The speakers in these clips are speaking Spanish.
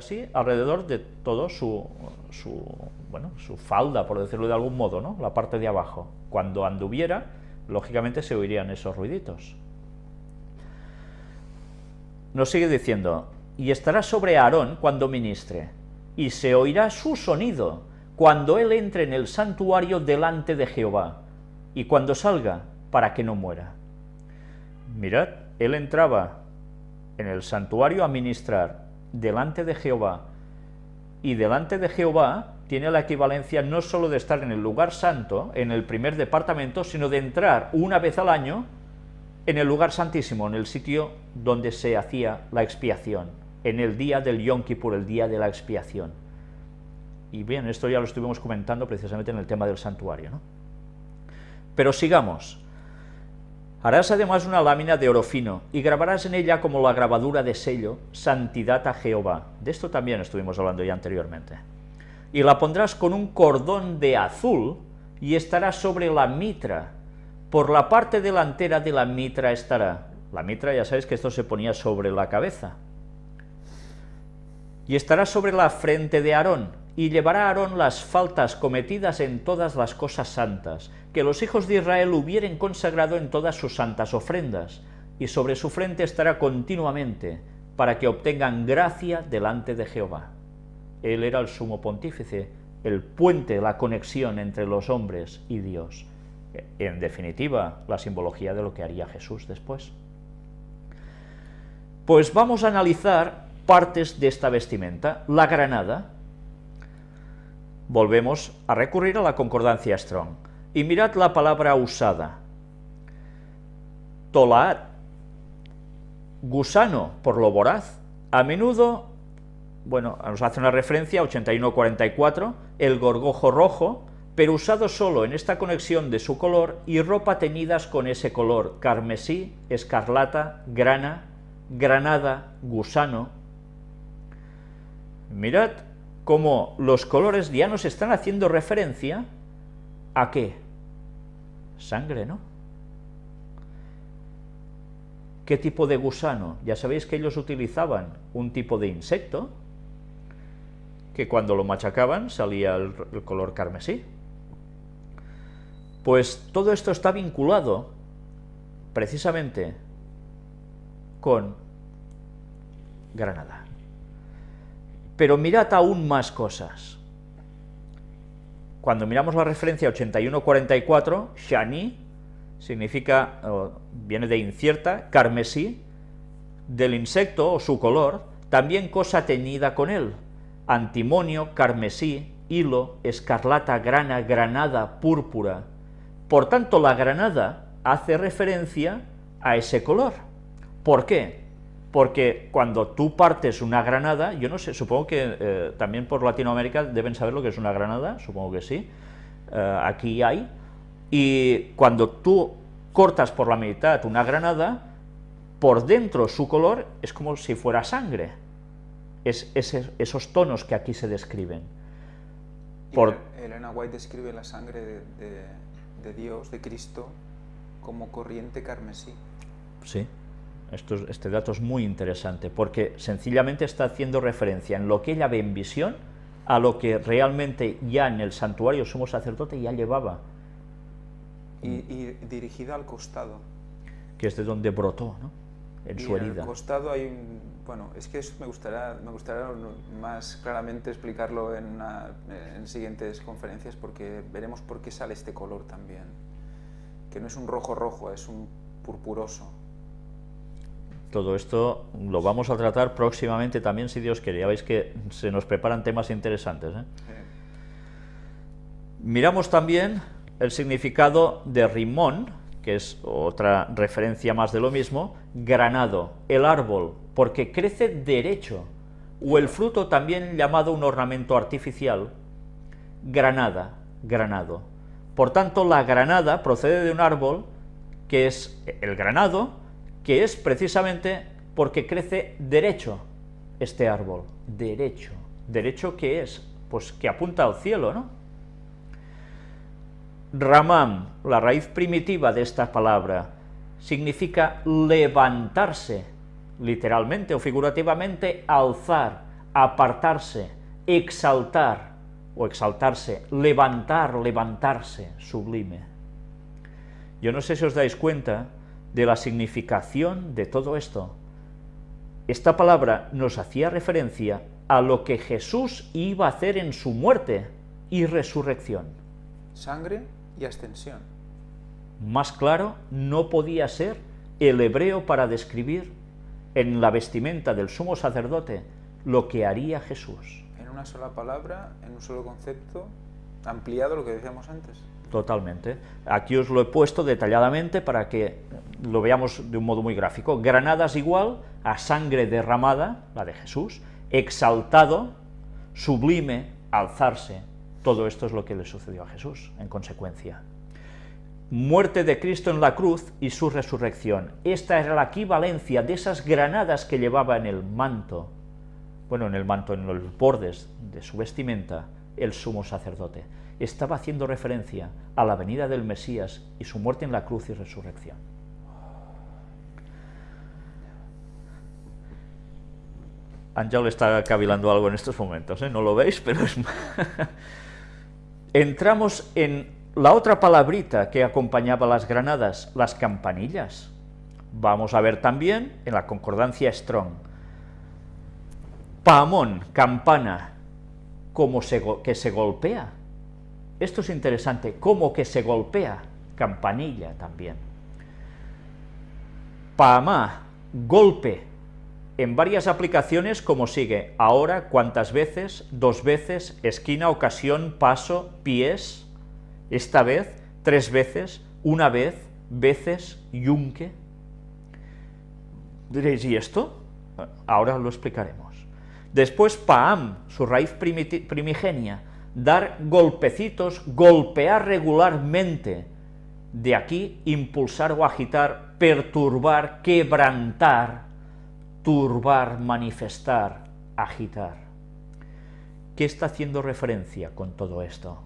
así alrededor de todo su, su, bueno, su falda, por decirlo de algún modo, ¿no? la parte de abajo. Cuando anduviera, lógicamente se oirían esos ruiditos. Nos sigue diciendo, y estará sobre Aarón cuando ministre, y se oirá su sonido cuando él entre en el santuario delante de Jehová, y cuando salga, para que no muera. Mirad, él entraba en el santuario a ministrar delante de Jehová, y delante de Jehová tiene la equivalencia no solo de estar en el lugar santo, en el primer departamento, sino de entrar una vez al año en el lugar santísimo, en el sitio donde se hacía la expiación, en el día del Yom Kippur, el día de la expiación. Y bien, esto ya lo estuvimos comentando precisamente en el tema del santuario. ¿no? Pero sigamos. Harás además una lámina de oro fino y grabarás en ella como la grabadura de sello, santidad a Jehová. De esto también estuvimos hablando ya anteriormente. Y la pondrás con un cordón de azul y estará sobre la mitra. Por la parte delantera de la mitra estará. La mitra ya sabéis que esto se ponía sobre la cabeza. Y estará sobre la frente de Aarón, y llevará a Aarón las faltas cometidas en todas las cosas santas, que los hijos de Israel hubieren consagrado en todas sus santas ofrendas, y sobre su frente estará continuamente, para que obtengan gracia delante de Jehová. Él era el sumo pontífice, el puente, la conexión entre los hombres y Dios. En definitiva, la simbología de lo que haría Jesús después. Pues vamos a analizar partes de esta vestimenta. La granada, volvemos a recurrir a la concordancia Strong. Y mirad la palabra usada. Tolaat, gusano por lo voraz, a menudo, bueno, nos hace una referencia, 8144, el gorgojo rojo, pero usado solo en esta conexión de su color y ropa teñidas con ese color, carmesí, escarlata, grana, granada, gusano. Mirad como los colores ya nos están haciendo referencia a qué? Sangre, ¿no? ¿Qué tipo de gusano? Ya sabéis que ellos utilizaban un tipo de insecto que cuando lo machacaban salía el, el color carmesí. Pues todo esto está vinculado precisamente con Granada. Pero mirad aún más cosas. Cuando miramos la referencia 8144, Shani significa, viene de incierta, carmesí, del insecto o su color, también cosa teñida con él, antimonio, carmesí, hilo, escarlata, grana, granada, púrpura. Por tanto, la granada hace referencia a ese color. ¿Por qué? Porque cuando tú partes una granada, yo no sé, supongo que eh, también por Latinoamérica deben saber lo que es una granada, supongo que sí, eh, aquí hay, y cuando tú cortas por la mitad una granada, por dentro su color es como si fuera sangre, es, esos tonos que aquí se describen. Por... Elena White describe la sangre de, de Dios, de Cristo, como corriente carmesí. Sí este dato es muy interesante porque sencillamente está haciendo referencia en lo que ella ve en visión a lo que realmente ya en el santuario sumo sacerdote ya llevaba. Y, dirigida al costado. Que es de donde brotó, ¿no? En su herida. En el costado hay un... Bueno, es que eso me gustaría, me gustaría más claramente explicarlo en, en siguientes conferencias porque veremos por qué sale este color también. Que no es un rojo rojo, es un purpuroso. Todo esto lo vamos a tratar próximamente también, si Dios quiere. Ya veis que se nos preparan temas interesantes. ¿eh? Miramos también el significado de rimón, que es otra referencia más de lo mismo, granado, el árbol, porque crece derecho, o el fruto también llamado un ornamento artificial, granada, granado. Por tanto, la granada procede de un árbol que es el granado, que es precisamente porque crece derecho este árbol, derecho. ¿Derecho qué es? Pues que apunta al cielo, ¿no? Ramam, la raíz primitiva de esta palabra, significa levantarse, literalmente o figurativamente, alzar, apartarse, exaltar, o exaltarse, levantar, levantarse, sublime. Yo no sé si os dais cuenta de la significación de todo esto. Esta palabra nos hacía referencia a lo que Jesús iba a hacer en su muerte y resurrección. Sangre y ascensión. Más claro no podía ser el hebreo para describir en la vestimenta del sumo sacerdote lo que haría Jesús. En una sola palabra, en un solo concepto, ampliado lo que decíamos antes. Totalmente. Aquí os lo he puesto detalladamente para que lo veamos de un modo muy gráfico. Granadas igual a sangre derramada, la de Jesús, exaltado, sublime, alzarse. Todo esto es lo que le sucedió a Jesús, en consecuencia. Muerte de Cristo en la cruz y su resurrección. Esta era la equivalencia de esas granadas que llevaba en el manto, bueno, en el manto, en los bordes de su vestimenta, el sumo sacerdote. Estaba haciendo referencia a la venida del Mesías y su muerte en la cruz y resurrección. Ángel está cavilando algo en estos momentos, ¿eh? no lo veis, pero es... Entramos en la otra palabrita que acompañaba las granadas, las campanillas. Vamos a ver también en la concordancia Strong. Pamón, campana, como que se golpea. Esto es interesante, como que se golpea, campanilla también. Pamá, golpe, en varias aplicaciones como sigue, ahora, cuántas veces, dos veces, esquina, ocasión, paso, pies, esta vez, tres veces, una vez, veces, yunque. Diréis, ¿y esto? Ahora lo explicaremos. Después, paam, su raíz primigenia, dar golpecitos, golpear regularmente. De aquí, impulsar o agitar, perturbar, quebrantar, turbar, manifestar, agitar. ¿Qué está haciendo referencia con todo esto?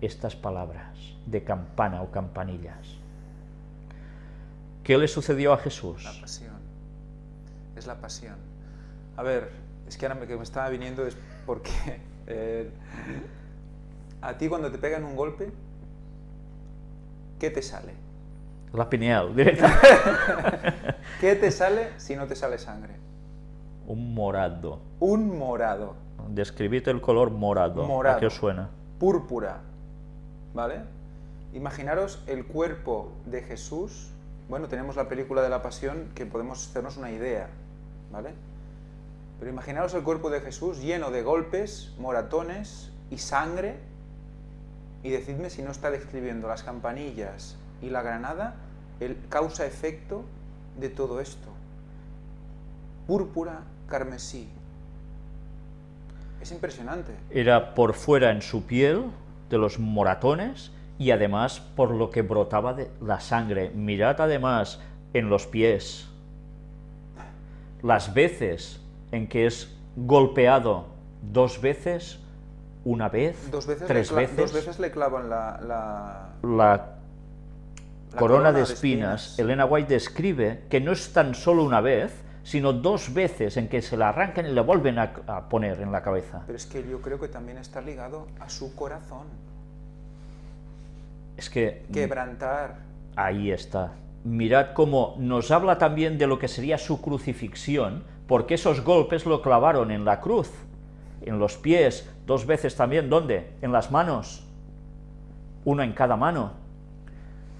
Estas palabras de campana o campanillas. ¿Qué le sucedió a Jesús? La pasión. Es la pasión. A ver, es que ahora me, que me estaba viniendo es porque eh, a ti cuando te pegan un golpe, ¿qué te sale? La pineal, directamente. ¿Qué te sale si no te sale sangre? Un morado. Un morado. Describite el color morado. Morado. ¿A qué os suena? Púrpura. ¿Vale? Imaginaros el cuerpo de Jesús. Bueno, tenemos la película de la pasión que podemos hacernos una idea. ¿Vale? Pero imaginaros el cuerpo de Jesús lleno de golpes, moratones y sangre. Y decidme si no está describiendo las campanillas y la granada el causa-efecto de todo esto. Púrpura, carmesí. Es impresionante. Era por fuera en su piel, de los moratones, y además por lo que brotaba de la sangre. Mirad además en los pies, las veces en que es golpeado dos veces, una vez, dos veces tres le veces. Dos veces le clavan la... la... la La corona, de, espinas, Elena White describe que no es tan solo una vez, sino dos veces en que se la arrancan y le vuelven a, a poner en la cabeza. Pero es que yo creo que también está ligado a su corazón. Es que... Quebrantar. Ahí está. Mirad cómo nos habla también de lo que sería su crucifixión, porque esos golpes lo clavaron en la cruz, en los pies, dos veces también, ¿dónde? En las manos, uno en cada mano.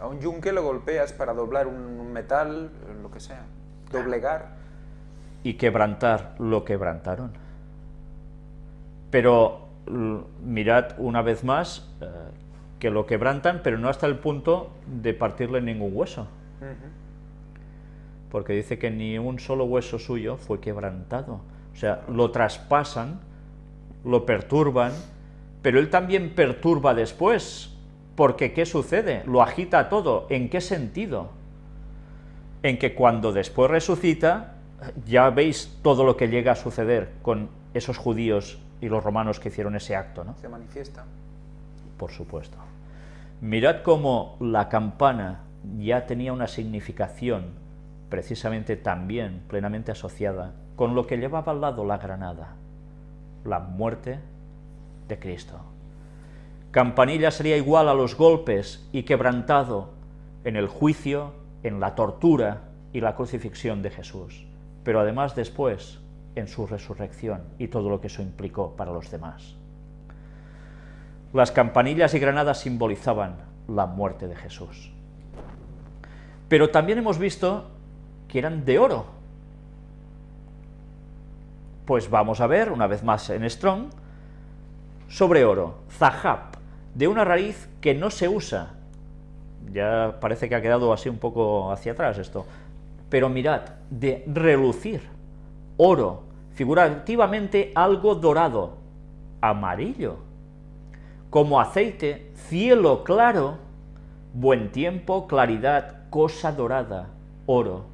A un yunque lo golpeas para doblar un metal, lo que sea. Doblegar. Y quebrantar, lo quebrantaron. Pero mirad una vez más eh, que lo quebrantan, pero no hasta el punto de partirle ningún hueso. Uh -huh. Porque dice que ni un solo hueso suyo fue quebrantado. O sea, lo traspasan, lo perturban, pero él también perturba después, porque ¿qué sucede? Lo agita todo. ¿En qué sentido? En que cuando después resucita, ya veis todo lo que llega a suceder con esos judíos y los romanos que hicieron ese acto, ¿no? Se manifiesta. Por supuesto. Mirad cómo la campana ya tenía una significación precisamente también plenamente asociada con lo que llevaba al lado la granada. La muerte de Cristo. Campanilla sería igual a los golpes y quebrantado en el juicio, en la tortura y la crucifixión de Jesús, pero además después en su resurrección y todo lo que eso implicó para los demás. Las campanillas y granadas simbolizaban la muerte de Jesús. Pero también hemos visto que eran de oro. Pues vamos a ver, una vez más en Strong, sobre oro, zahab, de una raíz que no se usa. Ya parece que ha quedado así un poco hacia atrás esto. Pero mirad, de relucir, oro, figurativamente algo dorado, amarillo, como aceite, cielo claro, buen tiempo, claridad, cosa dorada, oro.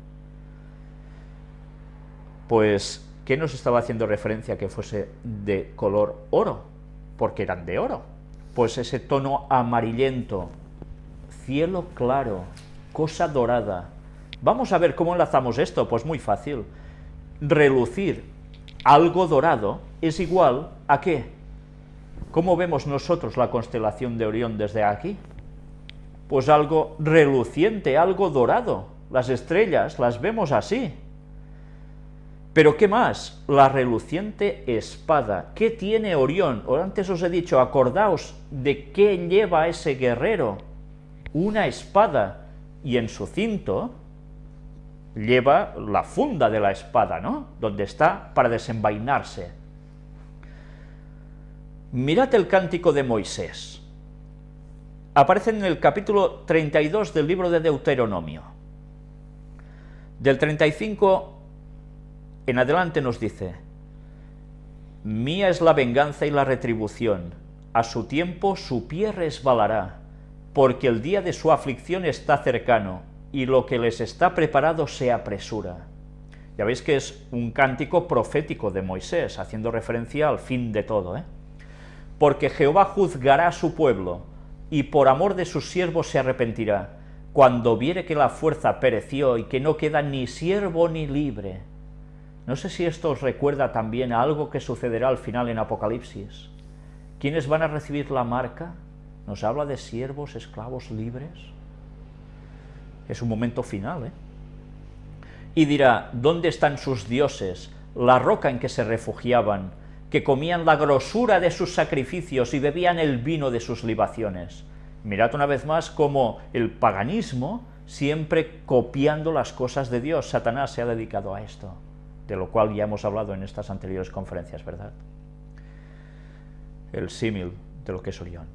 Pues, ¿qué nos estaba haciendo referencia que fuese de color oro? Porque eran de oro. Pues ese tono amarillento, cielo claro, cosa dorada. Vamos a ver cómo enlazamos esto, pues muy fácil. Relucir algo dorado es igual a qué? ¿Cómo vemos nosotros la constelación de Orión desde aquí? Pues algo reluciente, algo dorado. Las estrellas las vemos así. Pero ¿qué más? La reluciente espada. ¿Qué tiene Orión? Antes os he dicho, acordaos de qué lleva ese guerrero. Una espada. Y en su cinto lleva la funda de la espada, ¿no? Donde está para desenvainarse. Mirad el cántico de Moisés. Aparece en el capítulo 32 del libro de Deuteronomio. Del 35 en adelante nos dice, Mía es la venganza y la retribución, a su tiempo su pie resbalará, porque el día de su aflicción está cercano, y lo que les está preparado se apresura. Ya veis que es un cántico profético de Moisés, haciendo referencia al fin de todo, ¿eh? porque Jehová juzgará a su pueblo, y por amor de sus siervos se arrepentirá, cuando viere que la fuerza pereció y que no queda ni siervo ni libre. No sé si esto os recuerda también a algo que sucederá al final en Apocalipsis. ¿Quiénes van a recibir la marca? ¿Nos habla de siervos, esclavos libres? Es un momento final, ¿eh? Y dirá, ¿dónde están sus dioses, la roca en que se refugiaban, que comían la grosura de sus sacrificios y bebían el vino de sus libaciones. Mirad una vez más cómo el paganismo, siempre copiando las cosas de Dios, Satanás se ha dedicado a esto, de lo cual ya hemos hablado en estas anteriores conferencias, ¿verdad? El símil de lo que es Orión.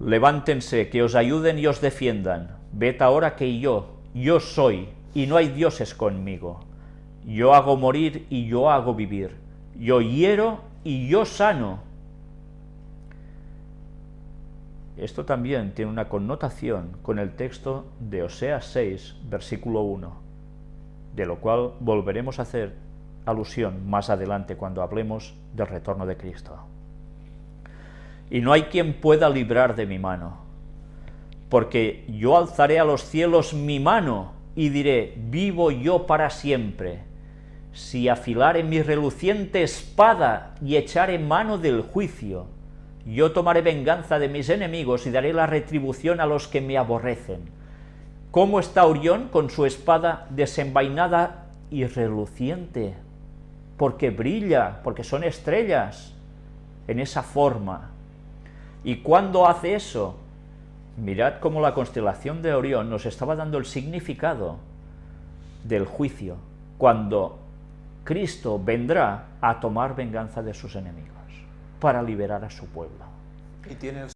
Levántense, que os ayuden y os defiendan. Ved ahora que yo, yo soy, y no hay dioses conmigo. Yo hago morir y yo hago vivir yo hiero y yo sano. Esto también tiene una connotación con el texto de Oseas 6, versículo 1, de lo cual volveremos a hacer alusión más adelante cuando hablemos del retorno de Cristo. Y no hay quien pueda librar de mi mano, porque yo alzaré a los cielos mi mano y diré, vivo yo para siempre, si afilare mi reluciente espada y echare mano del juicio, yo tomaré venganza de mis enemigos y daré la retribución a los que me aborrecen. ¿Cómo está Orión con su espada desenvainada y reluciente? Porque brilla, porque son estrellas, en esa forma. ¿Y cuándo hace eso? Mirad cómo la constelación de Orión nos estaba dando el significado del juicio, cuando Cristo vendrá a tomar venganza de sus enemigos para liberar a su pueblo. Y tiene